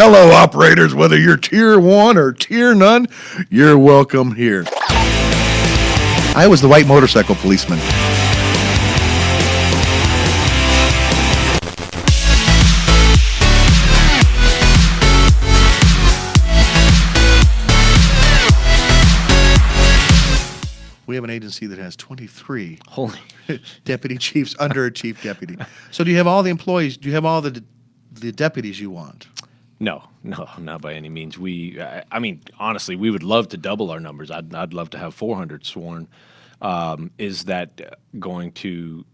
Hello, operators, whether you're tier one or tier none, you're welcome here. I was the white motorcycle policeman. We have an agency that has 23 Holy. deputy chiefs under a chief deputy. So do you have all the employees? Do you have all the the deputies you want? No, no, not by any means. We, I, I mean, honestly, we would love to double our numbers. I'd, I'd love to have 400 sworn. Um, is that going to?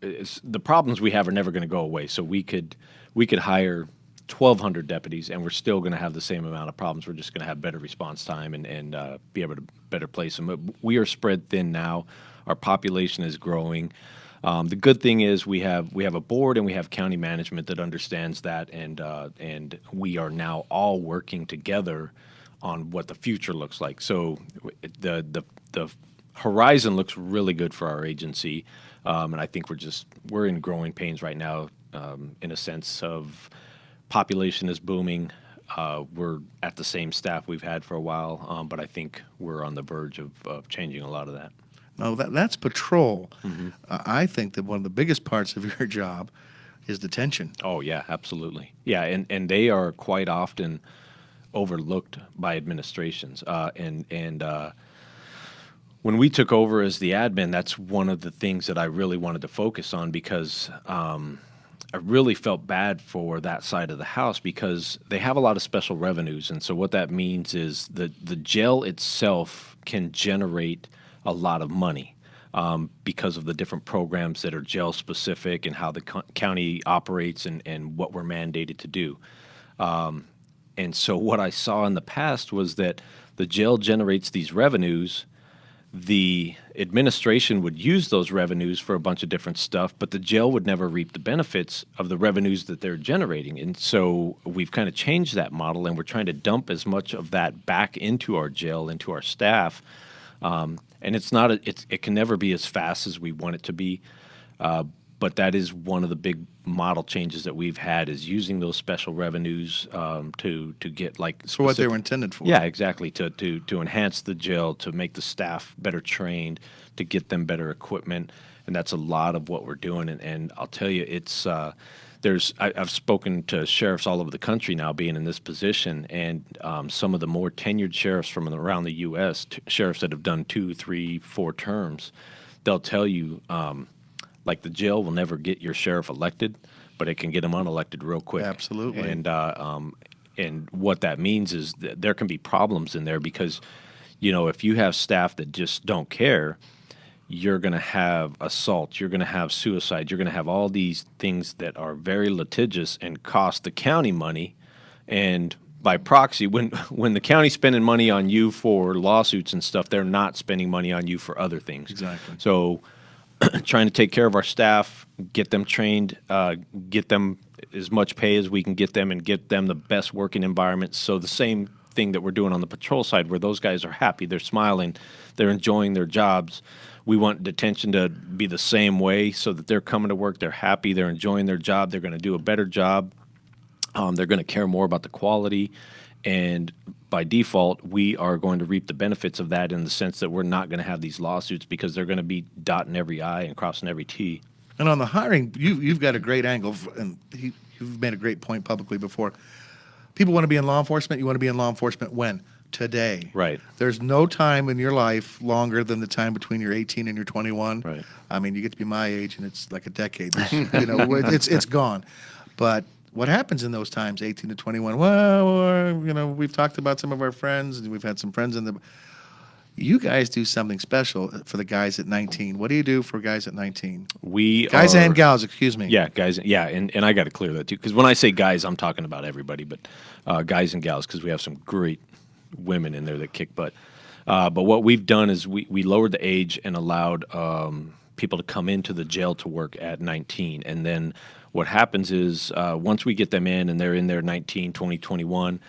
The problems we have are never going to go away. So we could, we could hire 1,200 deputies, and we're still going to have the same amount of problems. We're just going to have better response time and and uh, be able to better place them. We are spread thin now. Our population is growing. Um, the good thing is we have we have a board and we have county management that understands that, and uh, and we are now all working together on what the future looks like. So the the the horizon looks really good for our agency, um, and I think we're just we're in growing pains right now, um, in a sense of population is booming. Uh, we're at the same staff we've had for a while, um, but I think we're on the verge of, of changing a lot of that. No, that, that's patrol. Uh, I think that one of the biggest parts of your job is detention. Oh yeah, absolutely. Yeah, and and they are quite often overlooked by administrations. Uh, and and uh, when we took over as the admin, that's one of the things that I really wanted to focus on because um, I really felt bad for that side of the house because they have a lot of special revenues, and so what that means is the the jail itself can generate a lot of money um, because of the different programs that are jail specific and how the co- county operates and, and what we're mandated to do. Um, and so what I saw in the past was that the jail generates these revenues. The administration would use those revenues for a bunch of different stuff, but the jail would never reap the benefits of the revenues that they're generating. And so we've kind of changed that model and we're trying to dump as much of that back into our jail, into our staff. Um, and it's not, a, it's, it can never be as fast as we want it to be. Uh, but that is one of the big model changes that we've had is using those special revenues um, to to get like For what they were intended for. yeah, exactly. To to to enhance the jail, to make the staff better trained, to get them better equipment, and that's a lot of what we're doing. And, and I'll tell you, it's uh, there's I, I've spoken to sheriffs all over the country now, being in this position, and um, some of the more tenured sheriffs from around the U.S. T- sheriffs that have done two, three, four terms, they'll tell you. Um, like the jail will never get your sheriff elected, but it can get him unelected real quick. Absolutely. And uh, um, and what that means is that there can be problems in there because, you know, if you have staff that just don't care, you're going to have assault, you're going to have suicide, you're going to have all these things that are very litigious and cost the county money, and by proxy, when when the county's spending money on you for lawsuits and stuff, they're not spending money on you for other things. Exactly. So trying to take care of our staff, get them trained, uh, get them as much pay as we can get them, and get them the best working environment. So the same thing that we're doing on the patrol side, where those guys are happy, they're smiling, they're enjoying their jobs. We want detention to be the same way, so that they're coming to work, they're happy, they're enjoying their job, they're going to do a better job. Um, they're going to care more about the quality, and by default, we are going to reap the benefits of that in the sense that we're not going to have these lawsuits because they're going to be dotting every I and crossing every T. And on the hiring, you, you've got a great angle, and he, you've made a great point publicly before. People want to be in law enforcement. You want to be in law enforcement when? Today. Right. There's no time in your life longer than the time between you're 18 and you're 21. Right. I mean, you get to be my age, and it's like a decade. You know, it's it's gone. But what happens in those times, 18 to 21? Well, you know, we've talked about some of our friends, and we've had some friends in the. You guys do something special for the guys at 19. What do you do for guys at 19? We Guys are, and gals, excuse me. Yeah, guys. Yeah, and, and I got to clear that too because when I say guys, I'm talking about everybody, but uh, guys and gals because we have some great women in there that kick butt. Uh, but what we've done is we, we lowered the age and allowed um, people to come into the jail to work at 19. And then what happens is uh, once we get them in and they're in there 19, 20, 21,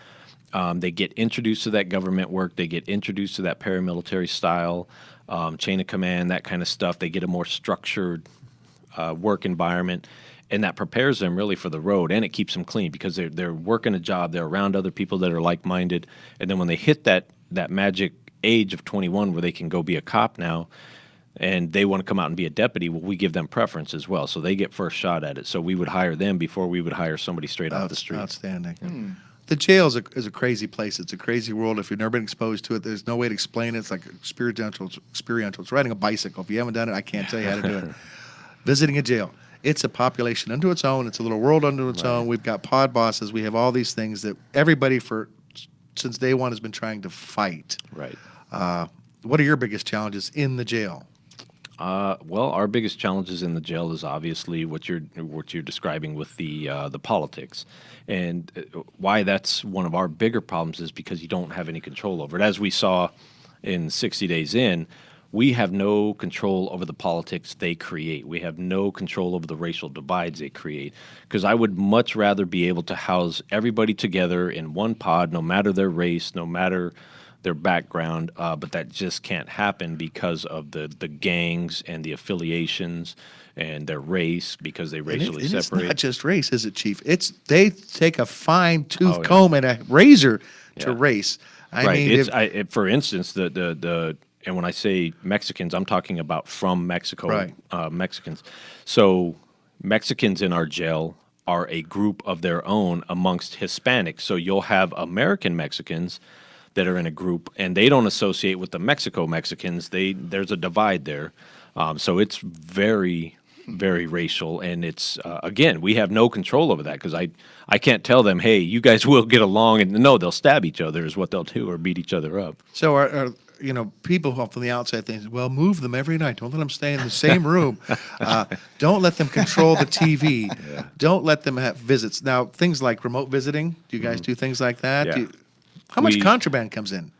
um, they get introduced to that government work. They get introduced to that paramilitary style, um, chain of command, that kind of stuff. They get a more structured uh, work environment. and that prepares them really for the road, and it keeps them clean because they're they're working a job, they're around other people that are like minded, and then when they hit that that magic age of 21 where they can go be a cop now and they want to come out and be a deputy, well, we give them preference as well. So they get first shot at it. So we would hire them before we would hire somebody straight off the street. Outstanding. The jail is a, is a crazy place. It's a crazy world. If you've never been exposed to it, there's no way to explain it. It's like experiential. Experiential. It's riding a bicycle. If you haven't done it, I can't tell you how to do it. Visiting a jail. It's a population unto its own. It's a little world unto its own. We've got pod bosses. We have all these things that everybody for since day one has been trying to fight. Right. Uh, what are your biggest challenges in the jail? Uh, well, our biggest challenges in the jail is obviously what you're what you're describing with the uh, the politics, and uh, why that's one of our bigger problems is because you don't have any control over it. As we saw in 60 Days In, we have no control over the politics they create. We have no control over the racial divides they create. Because I would much rather be able to house everybody together in one pod, no matter their race, no matter their background, uh, but that just can't happen because of the the gangs and the affiliations and their race because they And it- racially and it's not just race, is it, Chief? It's they take a fine tooth Oh, yeah. comb and a razor to Yeah. race. I right. mean, it's if- I, it, for instance, the the the and when I say Mexicans, I'm talking about from Mexico, Right. uh, Mexicans. So Mexicans in our jail are a group of their own amongst Hispanics. So you'll have American Mexicans that are in a group, and they don't associate with the Mexico Mexicans. They there's a divide there. Um, so it's very very racial and it's uh, again we have no control over that because i i can't tell them hey you guys will get along and no they'll stab each other is what they'll do or beat each other up So are, are you know people who from the outside think, well, move them every night. Don't let them stay in the same room. uh, don't let them control the TV. Don't let them have visits. Now, things like remote visiting. Do you guys do things like that? Yeah. How much We- contraband comes in?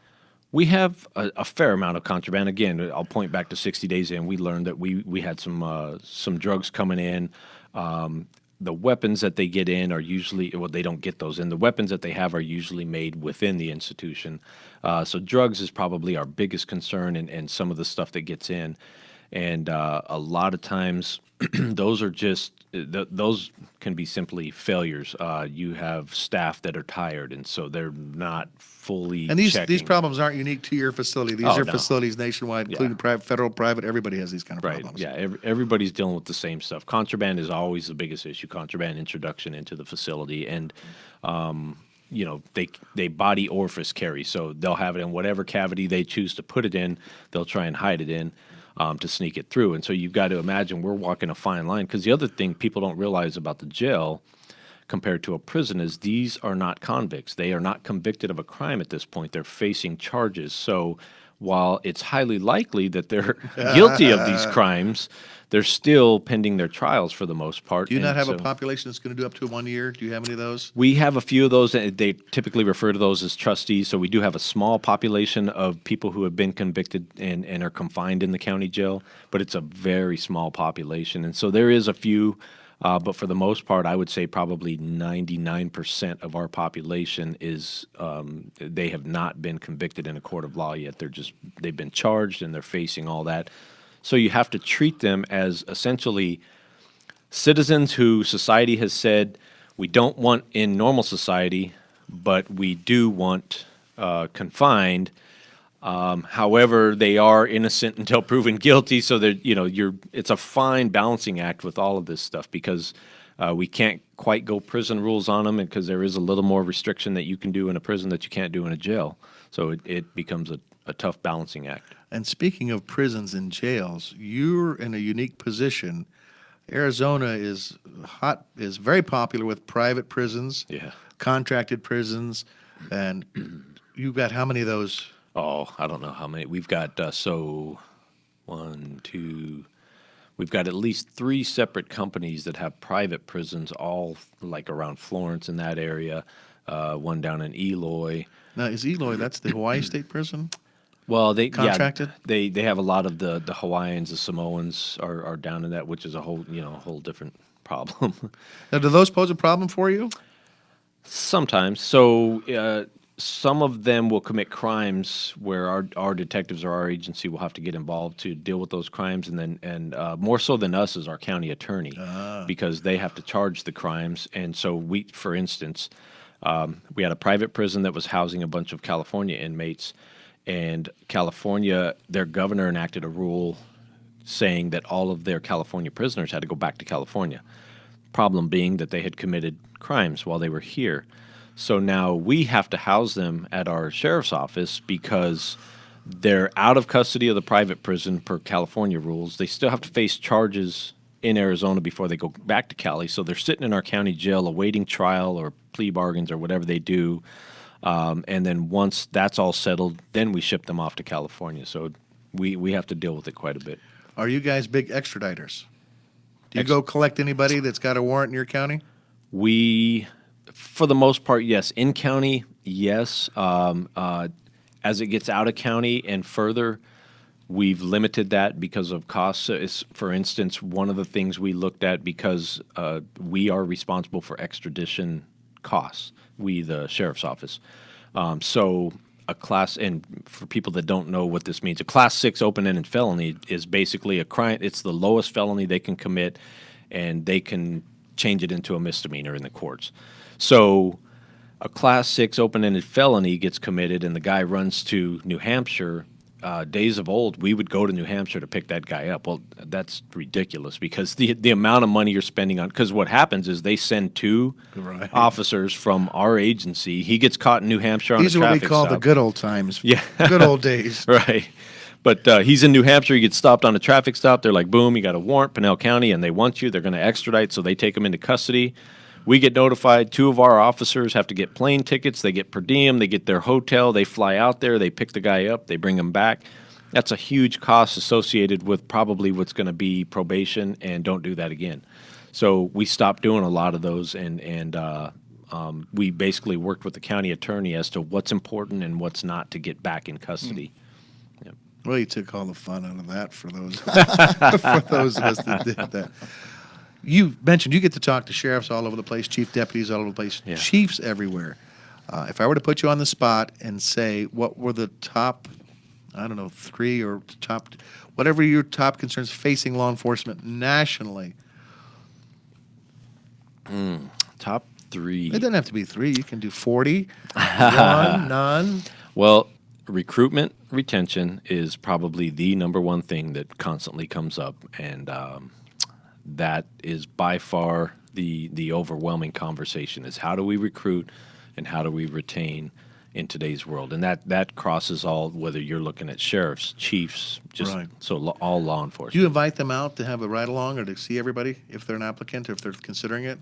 We have a, a fair amount of contraband. Again, I'll point back to 60 days in. We learned that we we had some uh, some drugs coming in. Um, the weapons that they get in are usually well, they don't get those in. The weapons that they have are usually made within the institution. Uh, so drugs is probably our biggest concern, and, and some of the stuff that gets in. And uh, a lot of times, those are just th- those can be simply failures. Uh, you have staff that are tired, and so they're not fully. And these these problems aren't unique to your facility. These Oh, are no. facilities nationwide, including private, federal, private. Everybody has these kind of Right. problems. Yeah. Every, everybody's dealing with the same stuff. Contraband is always the biggest issue. Contraband introduction into the facility, and um, you know they they body orifice carry, so they'll have it in whatever cavity they choose to put it in. They'll try and hide it in um, to sneak it through. And so you've got to imagine we're walking a fine line because the other thing people don't realize about the jail compared to a prison is these are not convicts. They are not convicted of a crime at this point. They're facing charges. So while it's highly likely that they're guilty of these crimes, they're still pending their trials for the most part. Do you not have a population that's going to do up to one year? Do you have any of those? we have a few of those. and They typically refer to those as trustees. So we do have a small population of people who have been convicted and, and are confined in the county jail, but it's a very small population. And so there is a few, uh, but for the most part, I would say probably 99% of our population is um, they have not been convicted in a court of law yet. They're just they've been charged and they're facing all that. So you have to treat them as essentially citizens who society has said we don't want in normal society, but we do want uh, confined. Um, however, they are innocent until proven guilty. So that you know, you're it's a fine balancing act with all of this stuff because uh, we can't quite go prison rules on them because there is a little more restriction that you can do in a prison that you can't do in a jail. So it, it becomes a, a tough balancing act. And speaking of prisons and jails, you're in a unique position. Arizona is hot, is very popular with private prisons, Yeah. contracted prisons, and you've got how many of those? Oh, I don't know how many. We've got uh, so one, two. We've got at least three separate companies that have private prisons, all like around Florence in that area. Uh, one down in Eloy. Now, is Eloy? That's the Hawaii State Prison. Well, they Contracted? Yeah, they they have a lot of the the Hawaiians, the Samoans are, are down in that, which is a whole you know a whole different problem. Now, do those pose a problem for you? Sometimes. So uh, some of them will commit crimes where our, our detectives or our agency will have to get involved to deal with those crimes, and then and uh, more so than us is our county attorney because they have to charge the crimes. And so we, for instance, um, we had a private prison that was housing a bunch of California inmates, and California, their governor enacted a rule saying that all of their California prisoners had to go back to California. Problem being that they had committed crimes while they were here. So now we have to house them at our sheriff's office because they're out of custody of the private prison per California rules. They still have to face charges in Arizona before they go back to Cali. So they're sitting in our county jail awaiting trial or plea bargains or whatever they do. Um, and then once that's all settled, then we ship them off to California. So we, we have to deal with it quite a bit. Are you guys big extraditers? Do you Ex- go collect anybody that's got a warrant in your county? We, for the most part, yes. In county, yes. Um, uh, as it gets out of county and further, we've limited that because of costs. So for instance, one of the things we looked at because uh, we are responsible for extradition costs. We, the sheriff's office. Um, so a class, and for people that don't know what this means, a class six open-ended felony is basically a crime. It's the lowest felony they can commit, and they can change it into a misdemeanor in the courts. So a class six open-ended felony gets committed, and the guy runs to New Hampshire. Uh, days of old, we would go to New Hampshire to pick that guy up. Well, that's ridiculous because the the amount of money you're spending on. Because what happens is they send two Right. officers from our agency. He gets caught in New Hampshire on These are what we call the good old times. Yeah. good old days. Right. But uh, he's in New Hampshire. He gets stopped on a traffic stop. They're like, boom, you got a warrant, Pinal County, and they want you. They're going to extradite, so they take him into custody. We get notified. Two of our officers have to get plane tickets. They get per diem. They get their hotel. They fly out there. They pick the guy up. They bring him back. That's a huge cost associated with probably what's going to be probation, and don't do that again. So we stopped doing a lot of those, and and uh, um, we basically worked with the county attorney as to what's important and what's not to get back in custody. Well, you took all the fun out of that for those for those of us that did that. You mentioned you get to talk to sheriffs all over the place, chief deputies all over the place, Yeah. chiefs everywhere. Uh, if I were to put you on the spot and say what were the top, I don't know, three or top, whatever your top concerns facing law enforcement nationally, Top three. it doesn't have to be three. You can do forty, one, none. Well, recruitment retention is probably the number one thing that constantly comes up, and um, that is by far the the overwhelming conversation: is how do we recruit and how do we retain in today's world, and that that crosses all whether you're looking at sheriffs, chiefs, just Right. so lo- all law enforcement. Do you invite them out to have a ride along or to see everybody if they're an applicant or if they're considering it?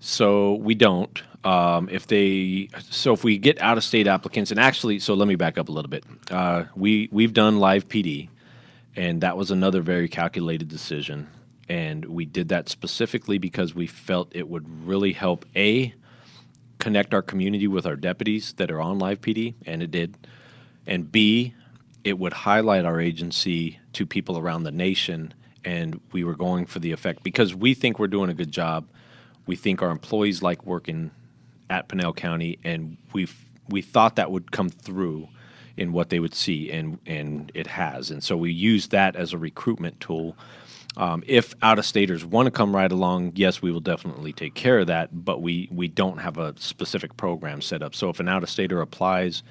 So we don't. Um, if they, so if we get out of state applicants, and actually, so let me back up a little bit. Uh, we we've done live PD, and that was another very calculated decision, and we did that specifically because we felt it would really help a connect our community with our deputies that are on live PD, and it did, and b it would highlight our agency to people around the nation, and we were going for the effect because we think we're doing a good job. We think our employees like working at Pinal County, and we we thought that would come through in what they would see, and and it has. And so we use that as a recruitment tool. Um, if out of staters want to come right along, yes, we will definitely take care of that. But we we don't have a specific program set up. So if an out of stater applies,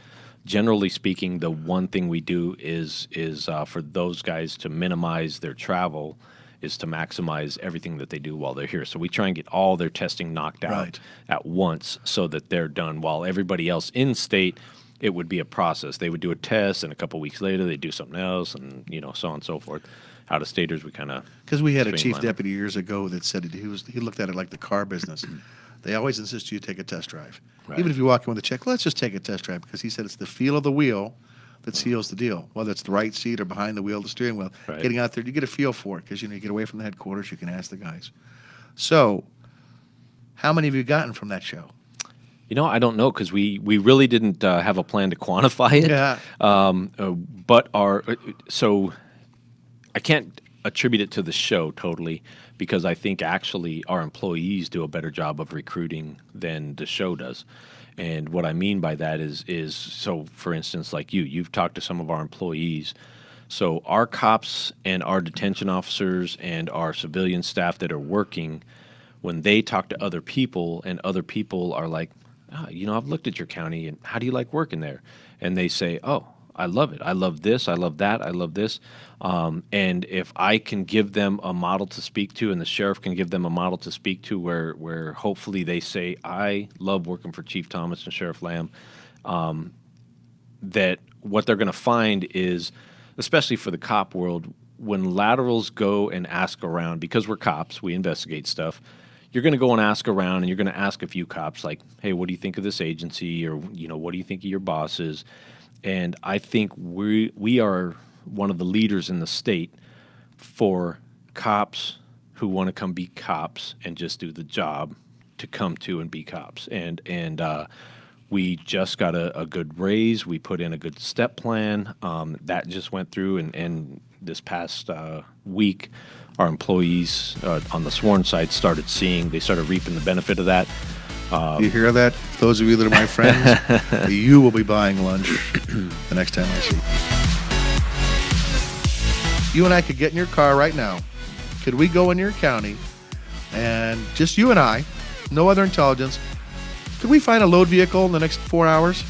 generally speaking, the one thing we do is is uh, for those guys to minimize their travel, is to maximize everything that they do while they're here. So we try and get all their testing knocked out Right. at once so that they're done. While everybody else in state, it would be a process. They would do a test, and a couple weeks later they do something else, and you know so on and so forth. Out of staters, we kind of Because we had a chief deputy years ago that said he was he looked at it like the car business. They always insist you take a test drive, Right. even if you walk in with a check. Let's just take a test drive because he said it's the feel of the wheel that mm. seals the deal. Whether it's the right seat or behind the wheel, the steering wheel. Right. Getting out there, you get a feel for it because you know you get away from the headquarters. You can ask the guys. So, how many have you gotten from that show? You know, I don't know because we we really didn't uh, have a plan to quantify it. Yeah. Um, uh, but our uh, so I can't attribute it to the show totally because I think actually our employees do a better job of recruiting than the show does. And what I mean by that is is so for instance like you you've talked to some of our employees so our cops and our detention officers and our civilian staff that are working when they talk to other people and other people are like "Ah, you know I've looked at your county and how do you like working there? And they say oh I love it. I love this. I love that. I love this. Um, and if I can give them a model to speak to and the sheriff can give them a model to speak to where where hopefully they say I love working for Chief Thomas and Sheriff Lamb that what they're going to find is, especially for the cop world, when laterals go and ask around, because we're cops, we investigate stuff. You're going to go and ask around, and you're going to ask a few cops, like, "Hey, what do you think of this agency?" or you know, "What do you think of your bosses?" And I think we we are one of the leaders in the state for cops who want to come be cops and just do the job to come to and be cops. And and uh, we just got a, a good raise. We put in a good step plan um, that just went through, and, and this past uh, week, our employees uh, on the sworn side started seeing. They started reaping the benefit of that. you hear that? Those of you that are my friends, you will be buying lunch the next time I see you. You and I could get in your car right now. Could we go in your county and just you and I, no other intelligence, could we find a load vehicle in the next four hours?